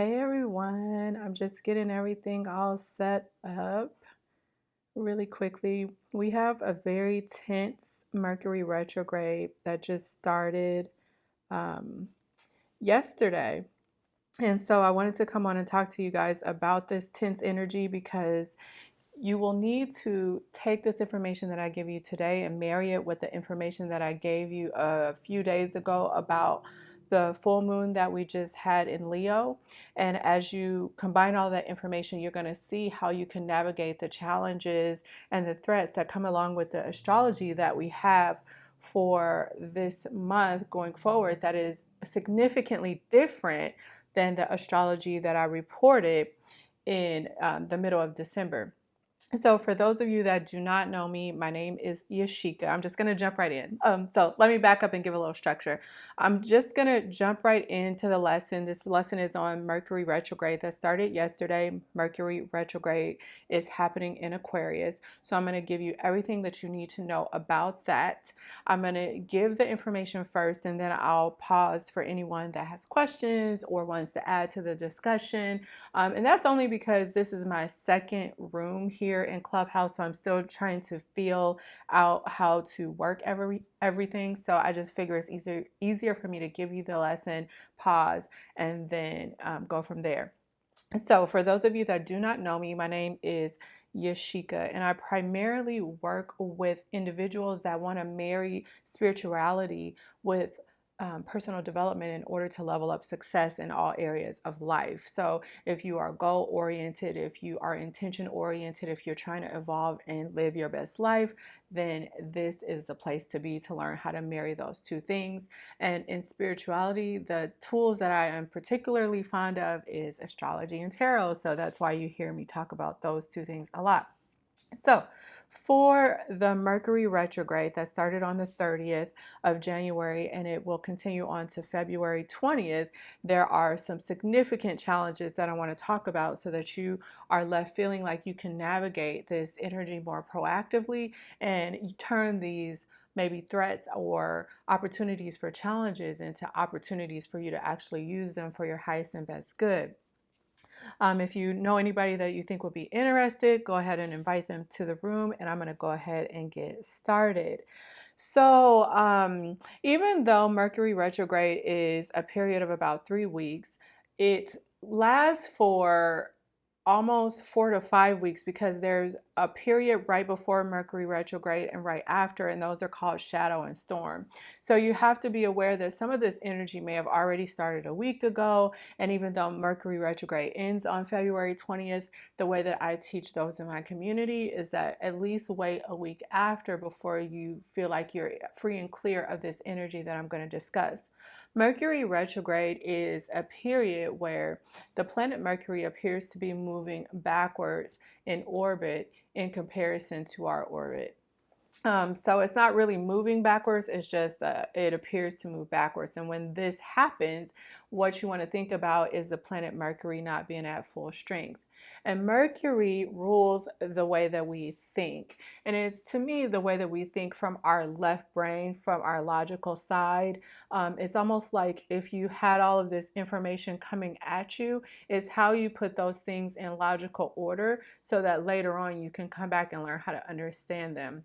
Hey everyone, I'm just getting everything all set up really quickly. We have a very tense Mercury retrograde that just started um, yesterday. And so I wanted to come on and talk to you guys about this tense energy because you will need to take this information that I give you today and marry it with the information that I gave you a few days ago about the full moon that we just had in Leo. And as you combine all that information, you're going to see how you can navigate the challenges and the threats that come along with the astrology that we have for this month going forward that is significantly different than the astrology that I reported in um, the middle of December. So for those of you that do not know me, my name is Yashika. I'm just going to jump right in. Um, so let me back up and give a little structure. I'm just going to jump right into the lesson. This lesson is on Mercury retrograde that started yesterday. Mercury retrograde is happening in Aquarius. So I'm going to give you everything that you need to know about that. I'm going to give the information first and then I'll pause for anyone that has questions or wants to add to the discussion. Um, and that's only because this is my second room here here in Clubhouse, so I'm still trying to feel out how to work every everything. So I just figure it's easier easier for me to give you the lesson, pause, and then um, go from there. So for those of you that do not know me, my name is Yashika, and I primarily work with individuals that want to marry spirituality with um, personal development in order to level up success in all areas of life. So, if you are goal oriented, if you are intention oriented, if you're trying to evolve and live your best life, then this is the place to be to learn how to marry those two things. And in spirituality, the tools that I am particularly fond of is astrology and tarot. So, that's why you hear me talk about those two things a lot. So, for the Mercury retrograde that started on the 30th of January and it will continue on to February 20th, there are some significant challenges that I want to talk about so that you are left feeling like you can navigate this energy more proactively and you turn these maybe threats or opportunities for challenges into opportunities for you to actually use them for your highest and best good. Um, if you know anybody that you think would be interested, go ahead and invite them to the room and I'm going to go ahead and get started. So um, even though Mercury retrograde is a period of about three weeks, it lasts for almost four to five weeks because there's a period right before Mercury retrograde and right after, and those are called shadow and storm. So you have to be aware that some of this energy may have already started a week ago. And even though Mercury retrograde ends on February 20th, the way that I teach those in my community is that at least wait a week after before you feel like you're free and clear of this energy that I'm going to discuss. Mercury retrograde is a period where the planet Mercury appears to be moving backwards in orbit in comparison to our orbit. Um, so it's not really moving backwards, it's just uh, it appears to move backwards. And when this happens, what you want to think about is the planet Mercury not being at full strength. And Mercury rules the way that we think. And it's to me the way that we think from our left brain, from our logical side. Um, it's almost like if you had all of this information coming at you, is how you put those things in logical order so that later on you can come back and learn how to understand them.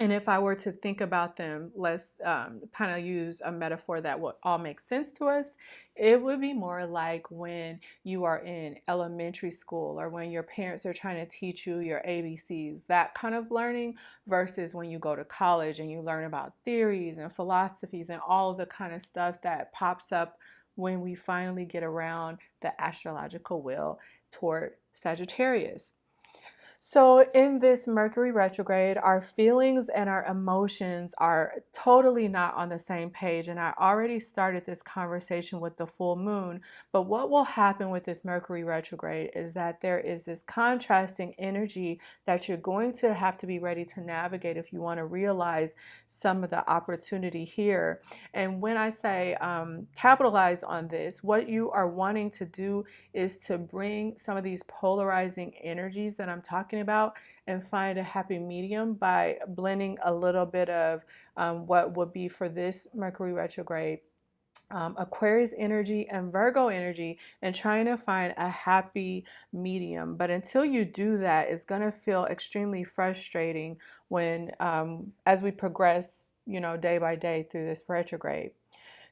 And if I were to think about them, let's um, kind of use a metaphor that would all make sense to us. It would be more like when you are in elementary school or when your parents are trying to teach you your ABCs, that kind of learning, versus when you go to college and you learn about theories and philosophies and all the kind of stuff that pops up when we finally get around the astrological wheel toward Sagittarius. So, in this Mercury retrograde, our feelings and our emotions are totally not on the same page. And I already started this conversation with the full moon. But what will happen with this Mercury retrograde is that there is this contrasting energy that you're going to have to be ready to navigate if you want to realize some of the opportunity here. And when I say um, capitalize on this, what you are wanting to do is to bring some of these polarizing energies that I'm talking talking about and find a happy medium by blending a little bit of um, what would be for this Mercury retrograde um, Aquarius energy and Virgo energy and trying to find a happy medium. But until you do that, it's going to feel extremely frustrating when, um, as we progress, you know, day by day through this retrograde.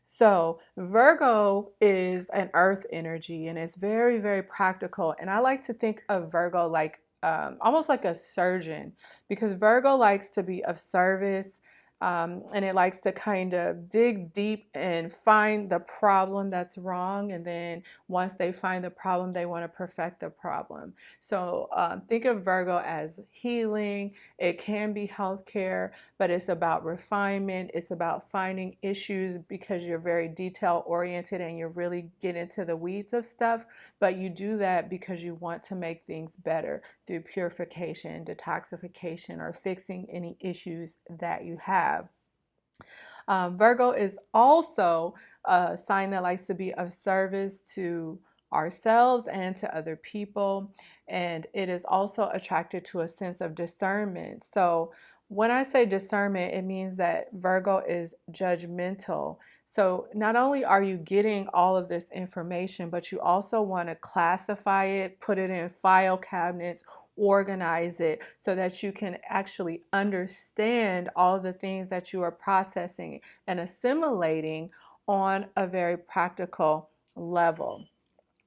So Virgo is an earth energy and it's very, very practical. And I like to think of Virgo like um, almost like a surgeon because Virgo likes to be of service um, and it likes to kind of dig deep and find the problem that's wrong. And then once they find the problem, they want to perfect the problem. So um, think of Virgo as healing. It can be healthcare, but it's about refinement. It's about finding issues because you're very detail oriented and you really get into the weeds of stuff. But you do that because you want to make things better through purification, detoxification, or fixing any issues that you have have. Um, Virgo is also a sign that likes to be of service to ourselves and to other people. And it is also attracted to a sense of discernment. So when I say discernment, it means that Virgo is judgmental. So not only are you getting all of this information, but you also want to classify it, put it in file cabinets, organize it so that you can actually understand all the things that you are processing and assimilating on a very practical level.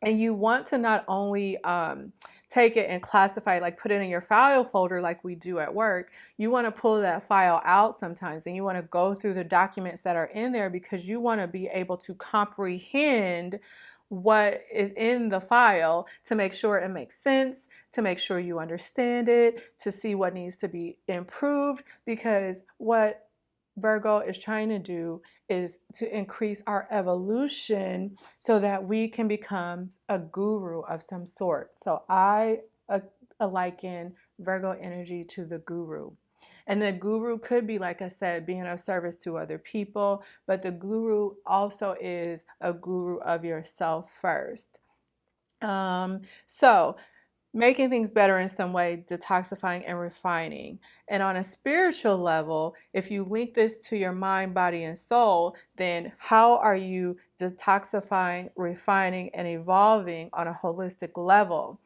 And you want to not only um, take it and classify it, like put it in your file folder like we do at work, you want to pull that file out sometimes and you want to go through the documents that are in there because you want to be able to comprehend what is in the file to make sure it makes sense, to make sure you understand it, to see what needs to be improved because what Virgo is trying to do is to increase our evolution so that we can become a guru of some sort. So I uh, liken Virgo energy to the guru. And the guru could be, like I said, being of service to other people, but the guru also is a guru of yourself first. Um, so making things better in some way, detoxifying and refining. And on a spiritual level, if you link this to your mind, body, and soul, then how are you detoxifying, refining, and evolving on a holistic level?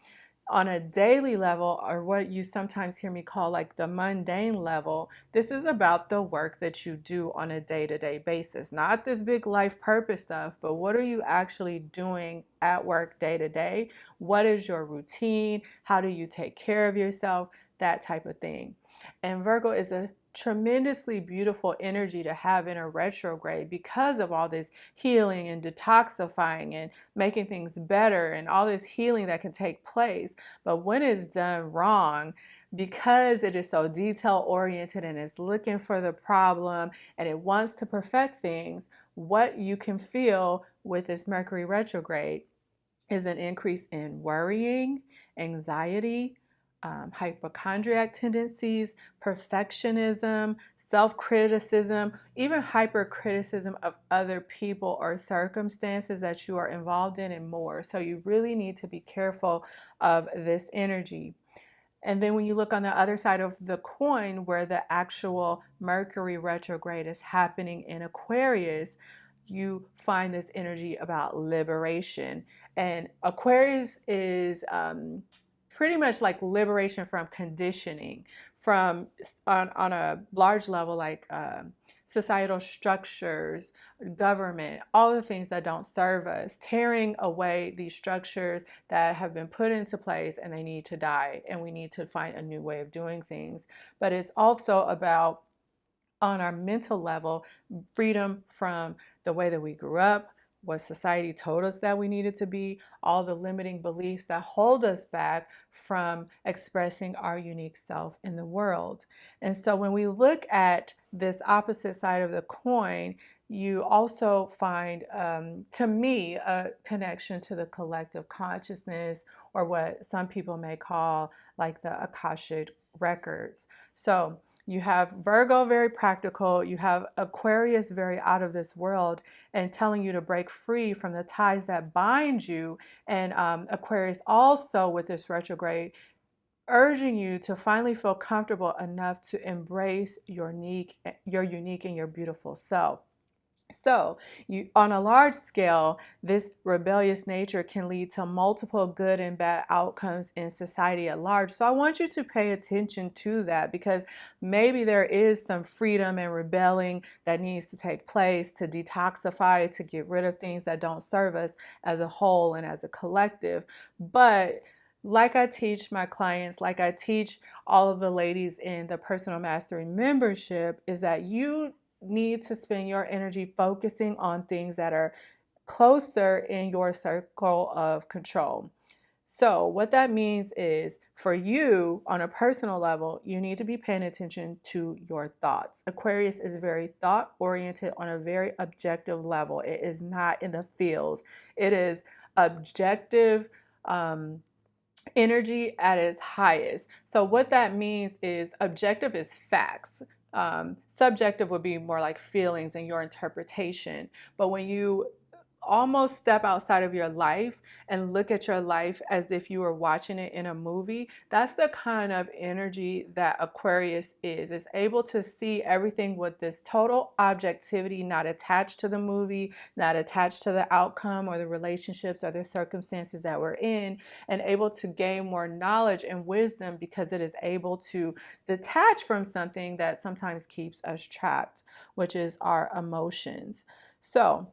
On a daily level or what you sometimes hear me call like the mundane level, this is about the work that you do on a day-to-day -day basis. Not this big life purpose stuff, but what are you actually doing at work day to day? What is your routine? How do you take care of yourself? That type of thing. And Virgo is a tremendously beautiful energy to have in a retrograde because of all this healing and detoxifying and making things better and all this healing that can take place. But when it's done wrong, because it is so detail oriented and is looking for the problem and it wants to perfect things, what you can feel with this Mercury retrograde is an increase in worrying, anxiety, um, hypochondriac tendencies, perfectionism, self-criticism, even hypercriticism of other people or circumstances that you are involved in and more. So you really need to be careful of this energy. And then when you look on the other side of the coin where the actual Mercury retrograde is happening in Aquarius, you find this energy about liberation. And Aquarius is um, pretty much like liberation from conditioning from on, on a large level like uh, societal structures government all the things that don't serve us tearing away these structures that have been put into place and they need to die and we need to find a new way of doing things. But it's also about on our mental level freedom from the way that we grew up what society told us that we needed to be, all the limiting beliefs that hold us back from expressing our unique self in the world. And so when we look at this opposite side of the coin, you also find, um, to me, a connection to the collective consciousness or what some people may call like the Akashic records. So you have Virgo, very practical. You have Aquarius, very out of this world and telling you to break free from the ties that bind you. And um, Aquarius also with this retrograde, urging you to finally feel comfortable enough to embrace your unique, your unique and your beautiful self. So, you on a large scale, this rebellious nature can lead to multiple good and bad outcomes in society at large. So, I want you to pay attention to that because maybe there is some freedom and rebelling that needs to take place to detoxify, to get rid of things that don't serve us as a whole and as a collective. But like I teach my clients, like I teach all of the ladies in the personal mastery membership, is that you need to spend your energy focusing on things that are closer in your circle of control. So, what that means is for you on a personal level, you need to be paying attention to your thoughts. Aquarius is very thought oriented on a very objective level. It is not in the fields, it is objective. Um, energy at its highest. So, what that means is objective is facts. Um, subjective would be more like feelings and your interpretation. But when you almost step outside of your life and look at your life as if you were watching it in a movie that's the kind of energy that aquarius is. Is able to see everything with this total objectivity not attached to the movie not attached to the outcome or the relationships or the circumstances that we're in and able to gain more knowledge and wisdom because it is able to detach from something that sometimes keeps us trapped which is our emotions. So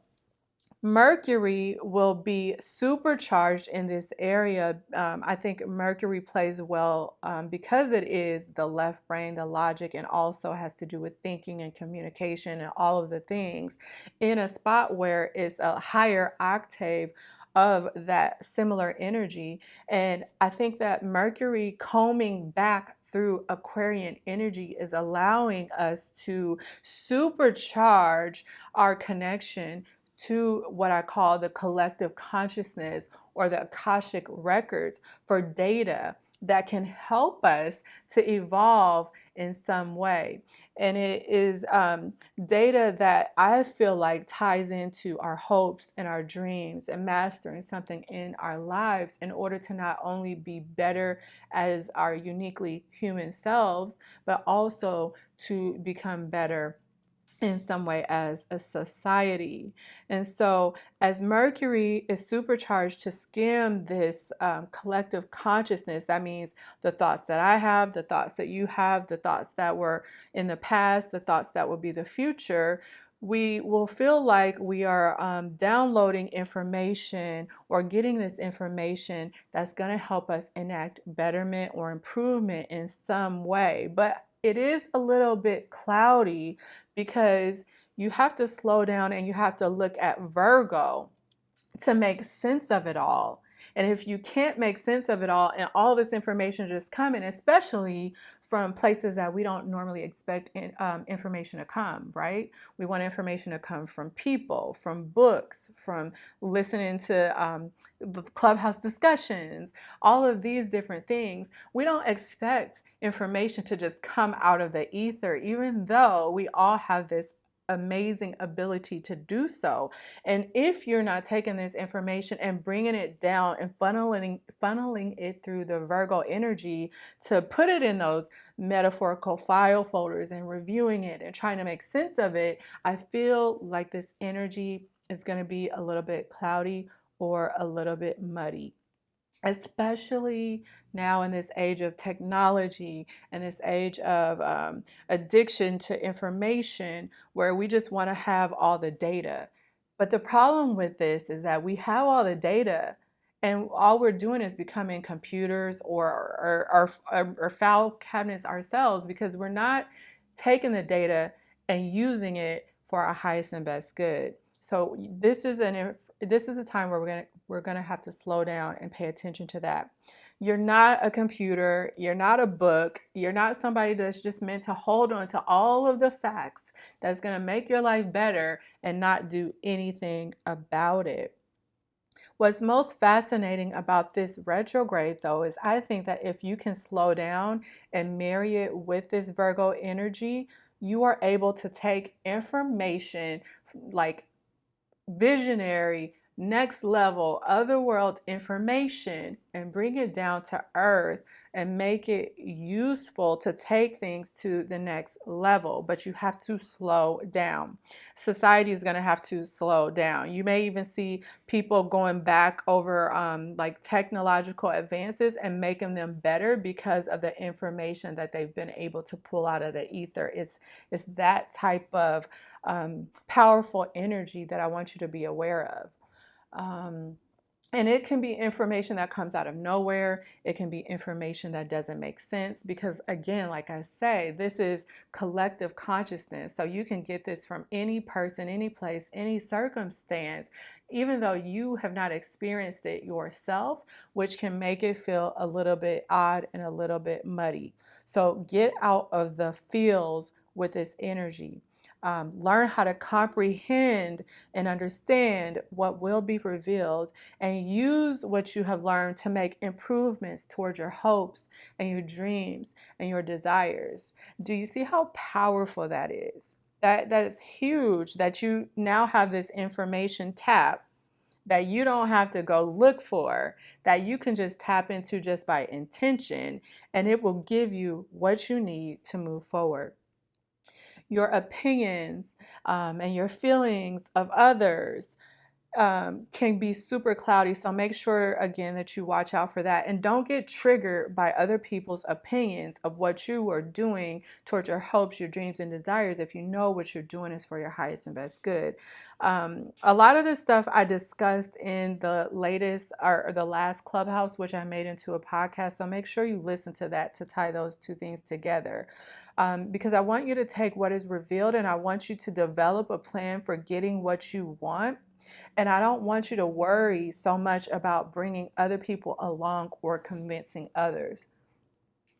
Mercury will be supercharged in this area. Um, I think Mercury plays well um, because it is the left brain, the logic, and also has to do with thinking and communication and all of the things in a spot where it's a higher octave of that similar energy. And I think that Mercury combing back through Aquarian energy is allowing us to supercharge our connection to what I call the collective consciousness or the Akashic records for data that can help us to evolve in some way. And it is um, data that I feel like ties into our hopes and our dreams and mastering something in our lives in order to not only be better as our uniquely human selves, but also to become better in some way as a society. And so, as Mercury is supercharged to skim this um, collective consciousness, that means the thoughts that I have, the thoughts that you have, the thoughts that were in the past, the thoughts that will be the future. We will feel like we are um, downloading information or getting this information that's going to help us enact betterment or improvement in some way. But it is a little bit cloudy because you have to slow down and you have to look at Virgo to make sense of it all. And if you can't make sense of it all and all this information just coming, especially from places that we don't normally expect in, um, information to come, right? We want information to come from people, from books, from listening to um, clubhouse discussions, all of these different things. We don't expect information to just come out of the ether, even though we all have this amazing ability to do so. And if you're not taking this information and bringing it down and funneling funneling it through the Virgo energy to put it in those metaphorical file folders and reviewing it and trying to make sense of it, I feel like this energy is going to be a little bit cloudy or a little bit muddy especially now in this age of technology and this age of um, addiction to information where we just want to have all the data. But the problem with this is that we have all the data and all we're doing is becoming computers or, or, or, or file cabinets ourselves because we're not taking the data and using it for our highest and best good. So this is an this is a time where we're gonna we're gonna have to slow down and pay attention to that. You're not a computer, you're not a book, you're not somebody that's just meant to hold on to all of the facts that's gonna make your life better and not do anything about it. What's most fascinating about this retrograde, though, is I think that if you can slow down and marry it with this Virgo energy, you are able to take information like visionary next level, otherworld information and bring it down to earth and make it useful to take things to the next level. But you have to slow down. Society is going to have to slow down. You may even see people going back over um, like technological advances and making them better because of the information that they've been able to pull out of the ether. It's, it's that type of um, powerful energy that I want you to be aware of. Um, and it can be information that comes out of nowhere. It can be information that doesn't make sense because, again, like I say, this is collective consciousness. So you can get this from any person, any place, any circumstance, even though you have not experienced it yourself, which can make it feel a little bit odd and a little bit muddy. So get out of the feels with this energy um, learn how to comprehend and understand what will be revealed and use what you have learned to make improvements towards your hopes and your dreams and your desires. Do you see how powerful that is? That, that is huge that you now have this information tap that you don't have to go look for, that you can just tap into just by intention, and it will give you what you need to move forward your opinions um, and your feelings of others um, can be super cloudy. So make sure again that you watch out for that and don't get triggered by other people's opinions of what you are doing towards your hopes, your dreams, and desires if you know what you're doing is for your highest and best good. Um, a lot of this stuff I discussed in the latest or the last clubhouse, which I made into a podcast. So make sure you listen to that to tie those two things together. Um, because I want you to take what is revealed and I want you to develop a plan for getting what you want and I don't want you to worry so much about bringing other people along or convincing others.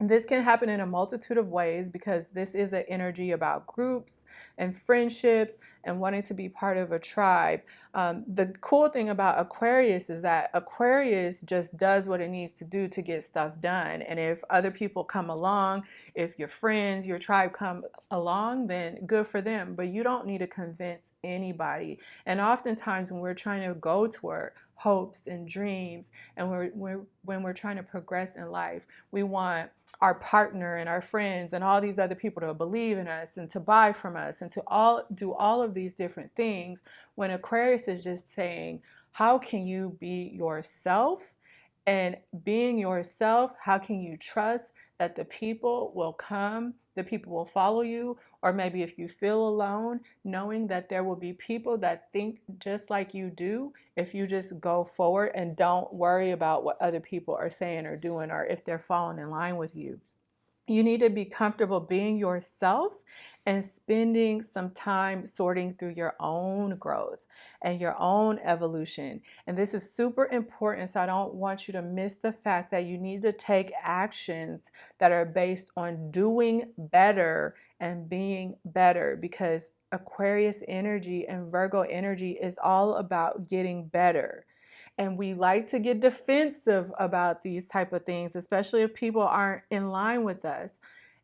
This can happen in a multitude of ways because this is an energy about groups and friendships and wanting to be part of a tribe. Um, the cool thing about Aquarius is that Aquarius just does what it needs to do to get stuff done. And if other people come along, if your friends, your tribe come along, then good for them. But you don't need to convince anybody. And oftentimes when we're trying to go toward hopes and dreams and we're, we're, when we're trying to progress in life, we want our partner and our friends and all these other people to believe in us and to buy from us and to all do all of these different things when Aquarius is just saying, how can you be yourself? And being yourself, how can you trust that the people will come, the people will follow you, or maybe if you feel alone, knowing that there will be people that think just like you do if you just go forward and don't worry about what other people are saying or doing or if they're falling in line with you. You need to be comfortable being yourself and spending some time sorting through your own growth and your own evolution. And this is super important. So I don't want you to miss the fact that you need to take actions that are based on doing better and being better because Aquarius energy and Virgo energy is all about getting better and we like to get defensive about these type of things especially if people aren't in line with us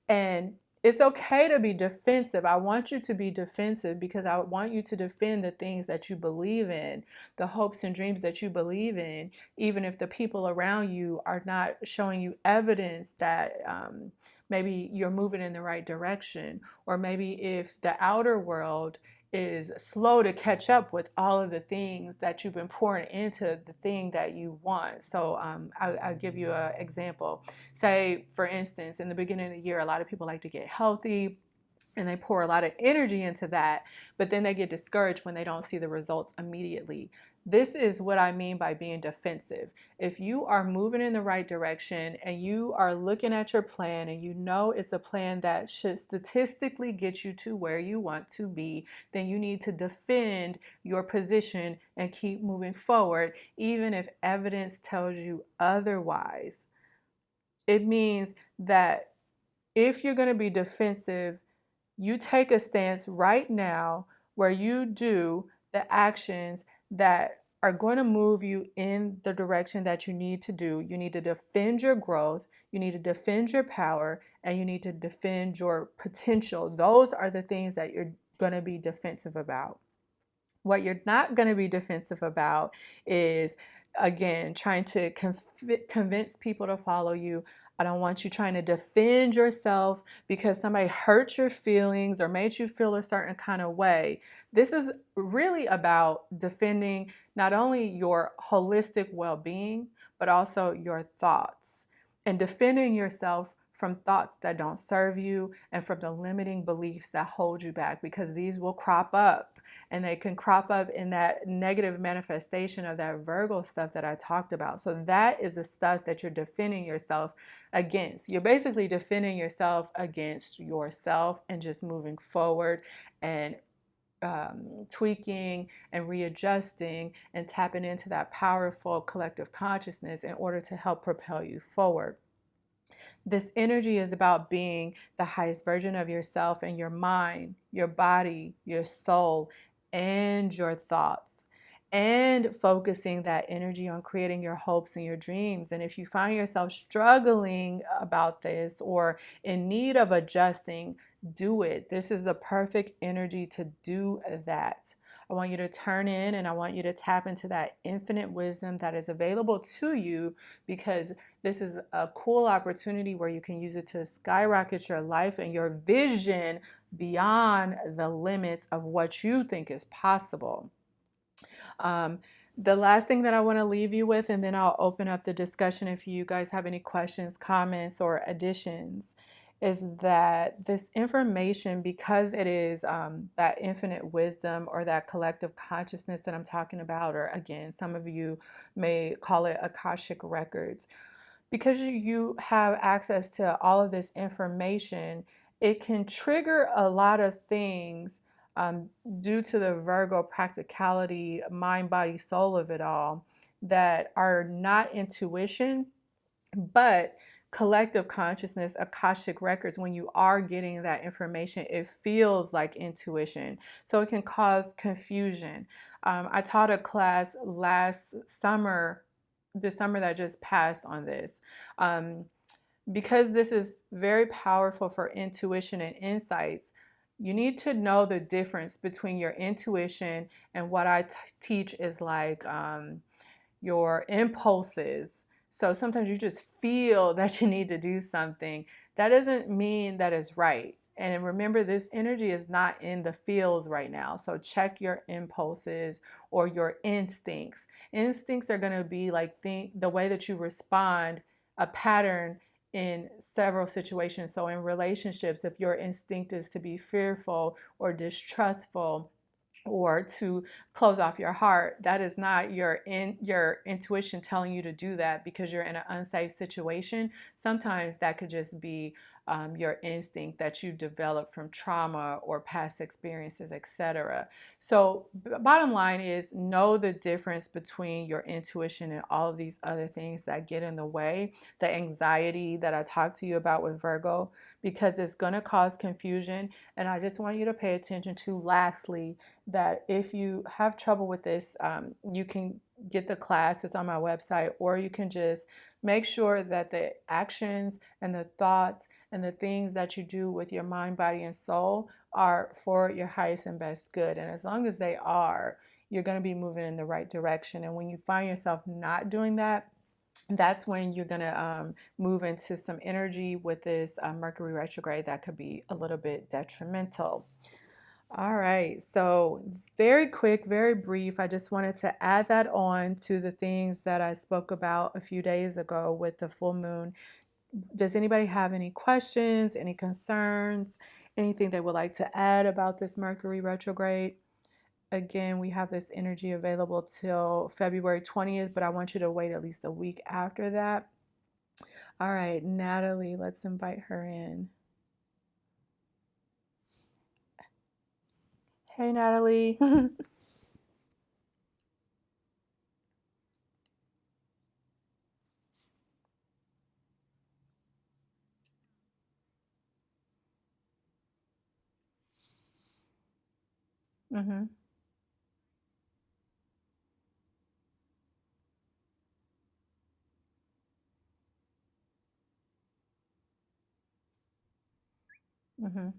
and it's okay to be defensive. I want you to be defensive because I want you to defend the things that you believe in, the hopes and dreams that you believe in, even if the people around you are not showing you evidence that um, maybe you're moving in the right direction, or maybe if the outer world is slow to catch up with all of the things that you've been pouring into the thing that you want. So um, I'll, I'll, give you an example. Say, for instance, in the beginning of the year, a lot of people like to get healthy and they pour a lot of energy into that, but then they get discouraged when they don't see the results immediately. This is what I mean by being defensive. If you are moving in the right direction and you are looking at your plan and you know it's a plan that should statistically get you to where you want to be, then you need to defend your position and keep moving forward, even if evidence tells you otherwise. It means that if you're going to be defensive, you take a stance right now where you do the actions that are going to move you in the direction that you need to do. You need to defend your growth, you need to defend your power, and you need to defend your potential. Those are the things that you're going to be defensive about. What you're not going to be defensive about is, again, trying to conv- convince people to follow you. I don't want you trying to defend yourself because somebody hurt your feelings or made you feel a certain kind of way. This is really about defending not only your holistic well being, but also your thoughts and defending yourself from thoughts that don't serve you and from the limiting beliefs that hold you back because these will crop up and they can crop up in that negative manifestation of that Virgo stuff that I talked about. So that is the stuff that you're defending yourself against. You're basically defending yourself against yourself and just moving forward and um, tweaking and readjusting and tapping into that powerful collective consciousness in order to help propel you forward. This energy is about being the highest version of yourself and your mind, your body, your soul, and your thoughts. And focusing that energy on creating your hopes and your dreams. And if you find yourself struggling about this or in need of adjusting, do it. This is the perfect energy to do that. I want you to turn in and I want you to tap into that infinite wisdom that is available to you because this is a cool opportunity where you can use it to skyrocket your life and your vision beyond the limits of what you think is possible. Um, the last thing that I want to leave you with, and then I'll open up the discussion if you guys have any questions, comments, or additions, is that this information, because it is um, that infinite wisdom or that collective consciousness that I'm talking about, or again, some of you may call it Akashic Records, because you have access to all of this information, it can trigger a lot of things um, due to the Virgo practicality, mind, body, soul of it all that are not intuition, but collective consciousness, Akashic records, when you are getting that information, it feels like intuition. So it can cause confusion. Um, I taught a class last summer, the summer that just passed on this. Um, because this is very powerful for intuition and insights, you need to know the difference between your intuition and what I teach is like um, your impulses so sometimes you just feel that you need to do something. That doesn't mean that it's right. And remember, this energy is not in the fields right now. So check your impulses or your instincts. Instincts are going to be like the way that you respond, a pattern in several situations. So in relationships, if your instinct is to be fearful or distrustful, or to close off your heart that is not your in your intuition telling you to do that because you're in an unsafe situation. Sometimes that could just be um, your instinct that you developed from trauma or past experiences, etc. So, bottom line is know the difference between your intuition and all of these other things that get in the way. The anxiety that I talked to you about with Virgo, because it's going to cause confusion. And I just want you to pay attention to, lastly, that if you have trouble with this, um, you can get the class, it's on my website, or you can just make sure that the actions and the thoughts and the things that you do with your mind, body, and soul are for your highest and best good. And as long as they are, you're going to be moving in the right direction. And when you find yourself not doing that, that's when you're going to um, move into some energy with this uh, Mercury retrograde that could be a little bit detrimental. All right, so very quick, very brief. I just wanted to add that on to the things that I spoke about a few days ago with the full moon. Does anybody have any questions, any concerns, anything they would like to add about this Mercury retrograde? Again, we have this energy available till February 20th, but I want you to wait at least a week after that. All right, Natalie, let's invite her in. Hey, Natalie. mm-hmm. Mm-hmm.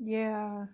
Yeah.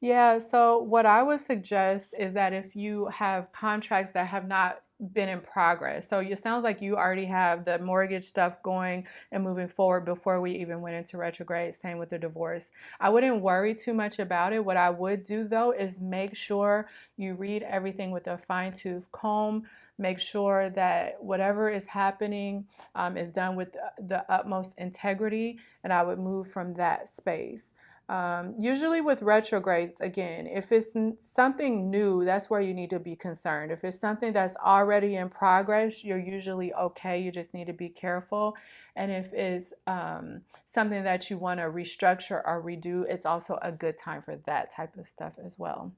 Yeah, so what I would suggest is that if you have contracts that have not been in progress, so it sounds like you already have the mortgage stuff going and moving forward before we even went into retrograde, same with the divorce. I wouldn't worry too much about it. What I would do though is make sure you read everything with a fine tooth comb. Make sure that whatever is happening um, is done with the utmost integrity, and I would move from that space. Um, usually with retrogrades, again, if it's something new, that's where you need to be concerned. If it's something that's already in progress, you're usually okay. You just need to be careful. And if it's um, something that you want to restructure or redo, it's also a good time for that type of stuff as well.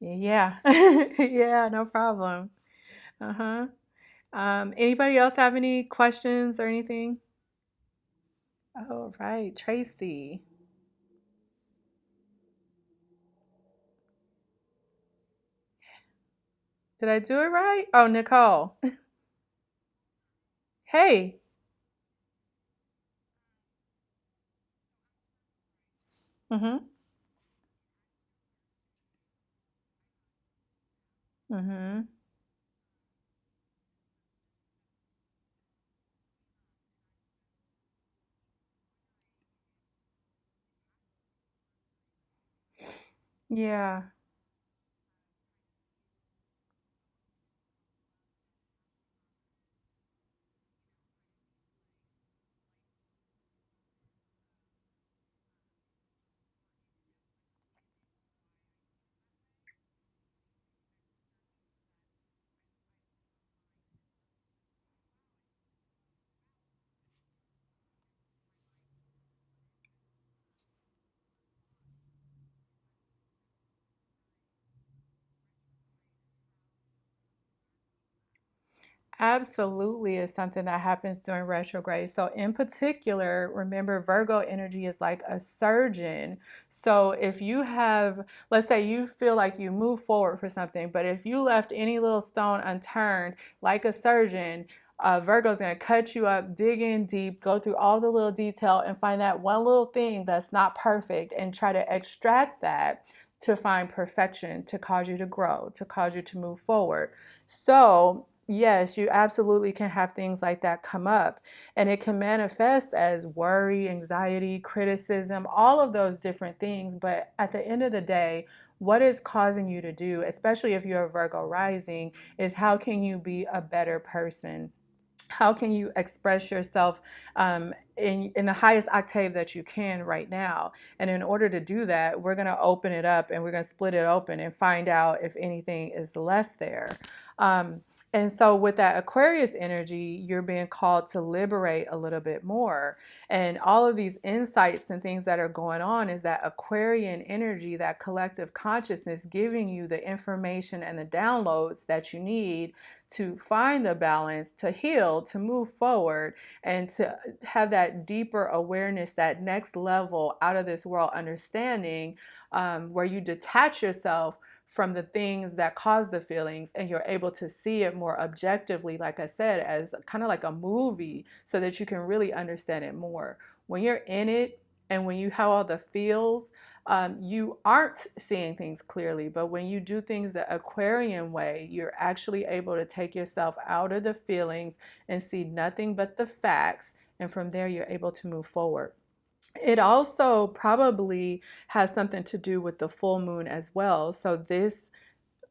Yeah, yeah, no problem. Uh-huh. Um, anybody else have any questions or anything? All right, Tracy. Did I do it right? Oh, Nicole. Hey. Mm-hmm. Mm-hmm. Yeah. Absolutely is something that happens during retrograde. So, in particular, remember Virgo energy is like a surgeon. So, if you have, let's say you feel like you move forward for something, but if you left any little stone unturned, like a surgeon, uh, Virgo's going to cut you up, dig in deep, go through all the little detail, and find that one little thing that's not perfect and try to extract that to find perfection, to cause you to grow, to cause you to move forward. So, yes, you absolutely can have things like that come up. And it can manifest as worry, anxiety, criticism, all of those different things. But at the end of the day, what is causing you to do, especially if you're a Virgo rising, is how can you be a better person? how can you express yourself um, in, in the highest octave that you can right now? And in order to do that, we're going to open it up and we're going to split it open and find out if anything is left there. Um, and so, with that Aquarius energy, you're being called to liberate a little bit more. And all of these insights and things that are going on is that Aquarian energy, that collective consciousness, giving you the information and the downloads that you need to find the balance, to heal, to move forward, and to have that deeper awareness, that next level out of this world understanding, um, where you detach yourself from the things that cause the feelings and you're able to see it more objectively like i said as kind of like a movie so that you can really understand it more. When you're in it and when you have all the feels um, you aren't seeing things clearly but when you do things the aquarian way you're actually able to take yourself out of the feelings and see nothing but the facts and from there you're able to move forward it also probably has something to do with the full moon as well. So this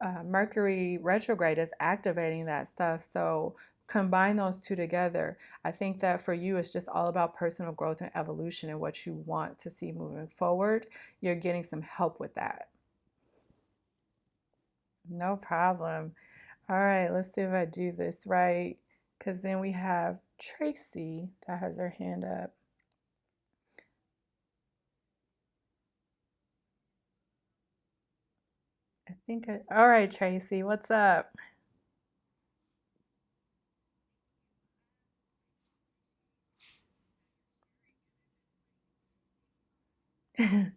uh, Mercury retrograde is activating that stuff. So combine those two together. I think that for you, it's just all about personal growth and evolution and what you want to see moving forward. You're getting some help with that. No problem. All right, let's see if I do this right. Because then we have Tracy that has her hand up. think I, all right, Tracy, what's up?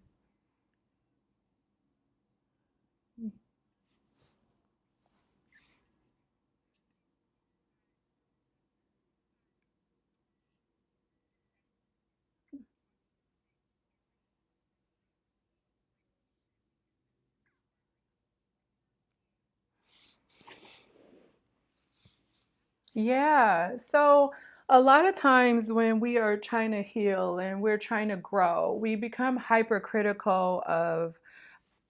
Yeah. So a lot of times when we are trying to heal and we're trying to grow, we become hypercritical of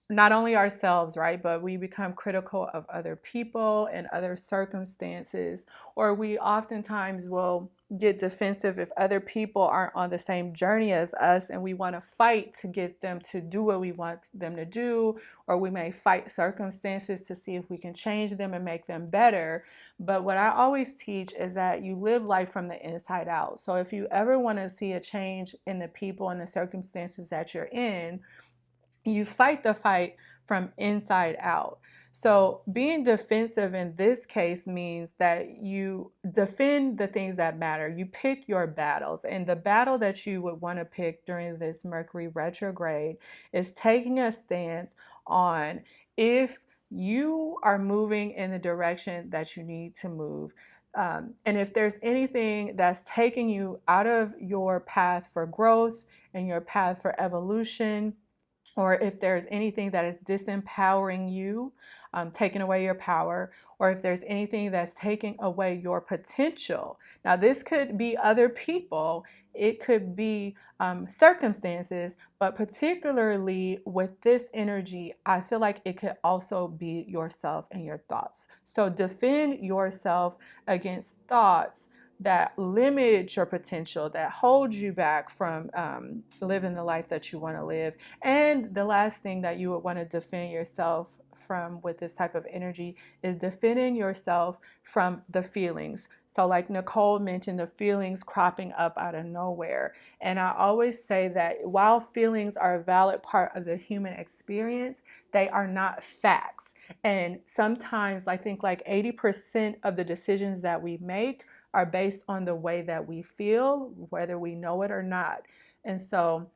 not only ourselves, right, but we become critical of other people and other circumstances, or we oftentimes will get defensive if other people aren't on the same journey as us and we want to fight to get them to do what we want them to do, or we may fight circumstances to see if we can change them and make them better. But what I always teach is that you live life from the inside out. So if you ever want to see a change in the people and the circumstances that you're in, you fight the fight from inside out. So, being defensive in this case means that you defend the things that matter. You pick your battles. And the battle that you would want to pick during this Mercury retrograde is taking a stance on if you are moving in the direction that you need to move. Um, and if there's anything that's taking you out of your path for growth and your path for evolution, or if there's anything that is disempowering you, um, taking away your power, or if there's anything that's taking away your potential. Now, this could be other people, it could be um, circumstances, but particularly with this energy, I feel like it could also be yourself and your thoughts. So defend yourself against thoughts that limit your potential, that hold you back from um, living the life that you want to live. And the last thing that you would want to defend yourself from with this type of energy is defending yourself from the feelings. So, like Nicole mentioned, the feelings cropping up out of nowhere. And I always say that while feelings are a valid part of the human experience, they are not facts. And sometimes I think like 80% of the decisions that we make are based on the way that we feel, whether we know it or not. And so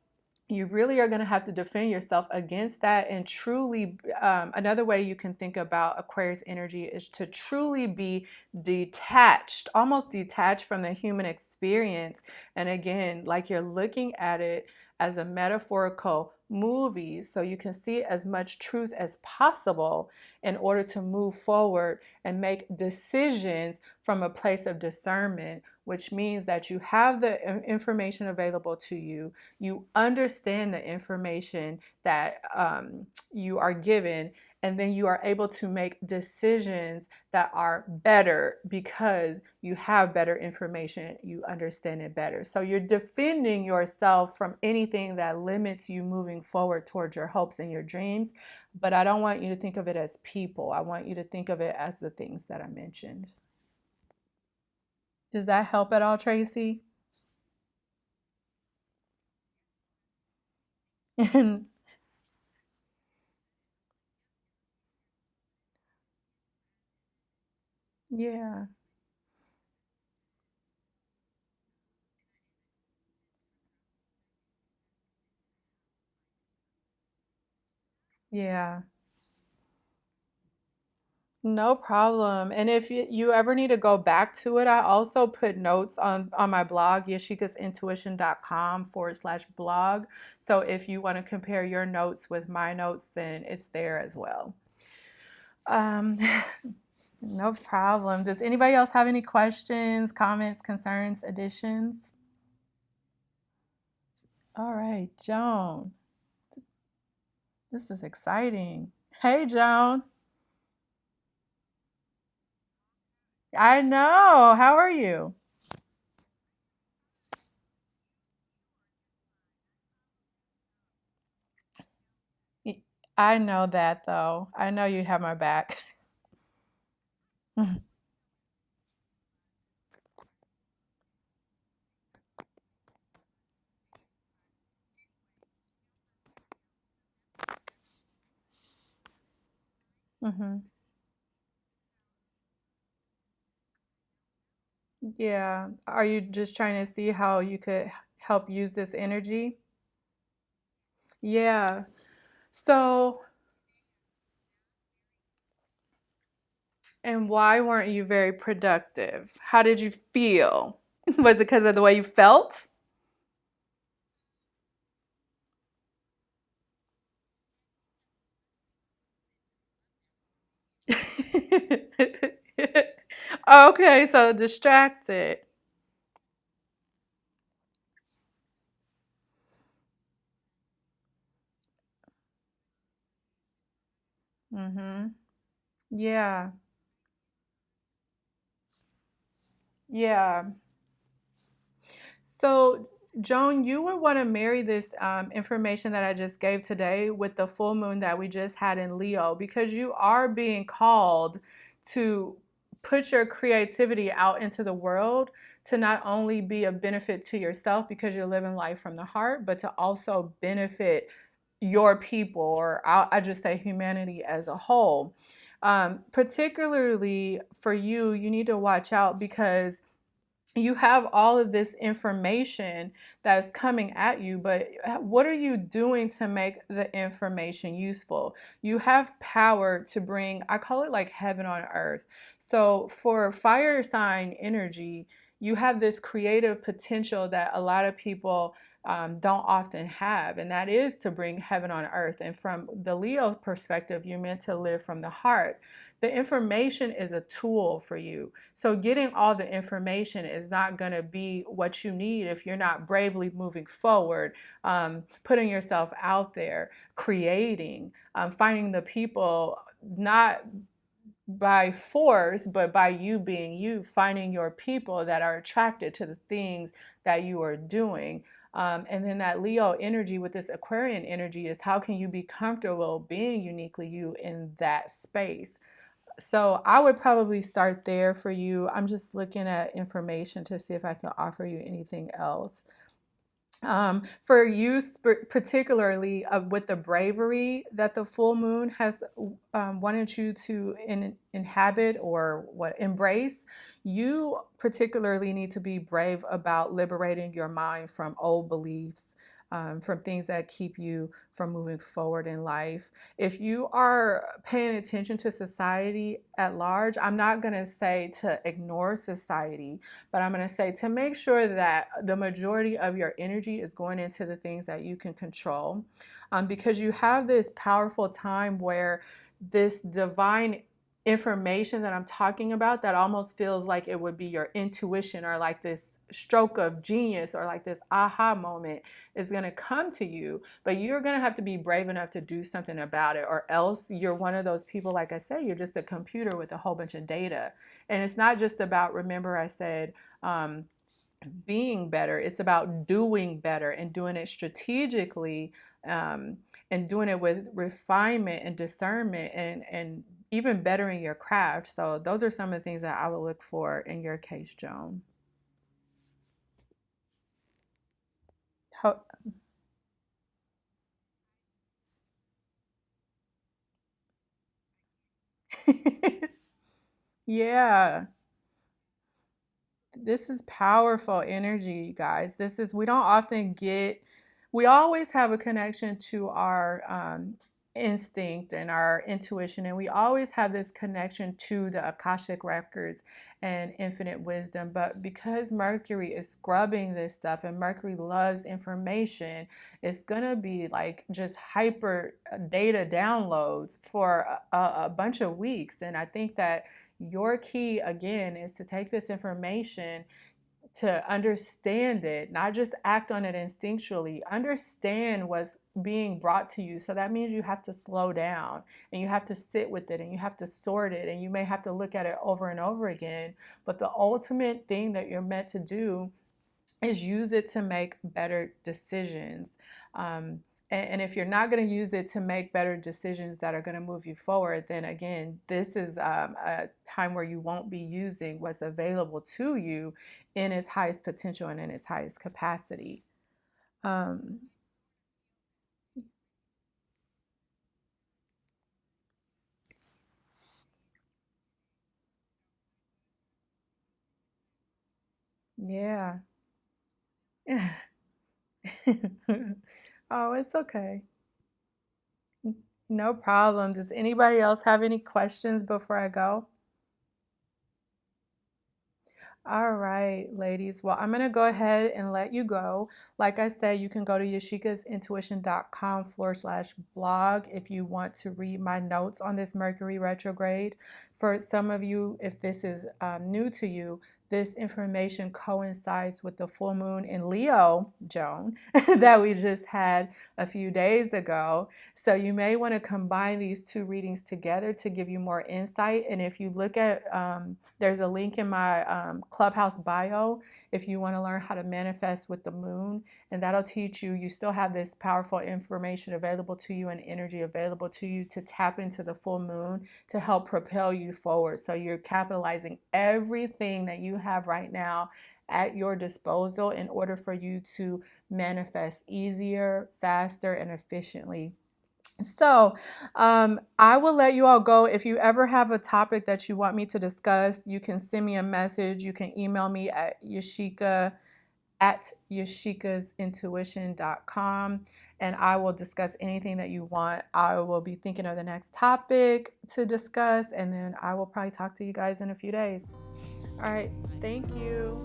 you really are going to have to defend yourself against that and truly um, another way you can think about aquarius energy is to truly be detached almost detached from the human experience and again like you're looking at it as a metaphorical movie so you can see as much truth as possible in order to move forward and make decisions from a place of discernment which means that you have the information available to you. You understand the information that um, you are given and then you are able to make decisions that are better because you have better information, you understand it better. So you're defending yourself from anything that limits you moving forward towards your hopes and your dreams. But I don't want you to think of it as people, I want you to think of it as the things that I mentioned. Does that help at all, Tracy? yeah. Yeah. No problem. And if you, you ever need to go back to it, I also put notes on, on my blog, yashikasintuition.com forward slash blog. So if you want to compare your notes with my notes, then it's there as well. Um, no problem. Does anybody else have any questions, comments, concerns, additions? All right, Joan. This is exciting. Hey, Joan. I know. How are you? I know that though. I know you have my back. hmm Yeah. Are you just trying to see how you could help use this energy? Yeah. So, and why weren't you very productive? How did you feel? Was it because of the way you felt? Okay, so distracted. Mm-hmm. Yeah. Yeah. So, Joan, you would want to marry this um, information that I just gave today with the full moon that we just had in Leo because you are being called to put your creativity out into the world to not only be a benefit to yourself because you're living life from the heart, but to also benefit your people, or I'll, I just say humanity as a whole. Um, particularly for you, you need to watch out because you have all of this information that is coming at you, but what are you doing to make the information useful? You have power to bring, I call it like heaven on earth. So for fire sign energy, you have this creative potential that a lot of people um, don't often have, and that is to bring heaven on earth. And from the Leo perspective, you're meant to live from the heart. The information is a tool for you. So getting all the information is not going to be what you need if you're not bravely moving forward, um, putting yourself out there, creating, um, finding the people, not by force, but by you being you, finding your people that are attracted to the things that you are doing. Um, and then that Leo energy with this Aquarian energy is how can you be comfortable being uniquely you in that space? So I would probably start there for you. I'm just looking at information to see if I can offer you anything else. Um, for you particularly uh, with the bravery that the full moon has um, wanted you to in, inhabit or what embrace, you particularly need to be brave about liberating your mind from old beliefs, um, from things that keep you from moving forward in life. If you are paying attention to society at large, I'm not going to say to ignore society, but I'm going to say to make sure that the majority of your energy is going into the things that you can control um, because you have this powerful time where this divine information that I'm talking about that almost feels like it would be your intuition or like this stroke of genius or like this aha moment is going to come to you, but you're going to have to be brave enough to do something about it, or else you're one of those people, like I said, you're just a computer with a whole bunch of data. And it's not just about, remember, I said, um, being better, it's about doing better and doing it strategically. Um, and doing it with refinement and discernment and, and even bettering your craft. So those are some of the things that I would look for in your case, Joan. Yeah. This is powerful energy, guys. This is, we don't often get, we always have a connection to our um, instinct and our intuition, and we always have this connection to the Akashic records and infinite wisdom. But because Mercury is scrubbing this stuff and Mercury loves information, it's gonna be like just hyper uh, data downloads for a, a bunch of weeks. And I think that your key again is to take this information to understand it, not just act on it instinctually, understand what's being brought to you. So that means you have to slow down and you have to sit with it and you have to sort it and you may have to look at it over and over again. But the ultimate thing that you're meant to do is use it to make better decisions. Um, and, if you're not going to use it to make better decisions that are going to move you forward, then again, this is um, a time where you won't be using what's available to you in its highest potential and in its highest capacity. Um, yeah. oh, it's okay. No problem. Does anybody else have any questions before I go? All right, ladies. Well, I'm going to go ahead and let you go. Like I said, you can go to yashikasintuition.com forward slash blog if you want to read my notes on this Mercury retrograde. For some of you, if this is um, new to you, this information coincides with the full moon in Leo, Joan, that we just had a few days ago. So you may want to combine these two readings together to give you more insight. And if you look at, um, there's a link in my um, Clubhouse bio if you want to learn how to manifest with the moon, and that'll teach you, you still have this powerful information available to you and energy available to you to tap into the full moon to help propel you forward. So you're capitalizing everything that you have right now at your disposal in order for you to manifest easier, faster, and efficiently so um, I will let you all go. If you ever have a topic that you want me to discuss, you can send me a message. You can email me at yashika at yashikasintuition.com and I will discuss anything that you want. I will be thinking of the next topic to discuss and then I will probably talk to you guys in a few days. All right. Thank you.